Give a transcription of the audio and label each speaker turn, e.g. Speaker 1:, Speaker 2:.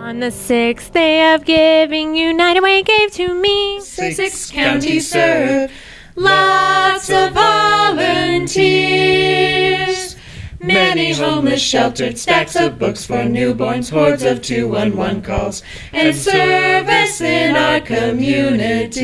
Speaker 1: On the sixth day of giving, United Way gave to me
Speaker 2: Six counties served, lots of volunteers. Many homeless sheltered, stacks of books for newborns, hordes of 211 calls, and service in our community.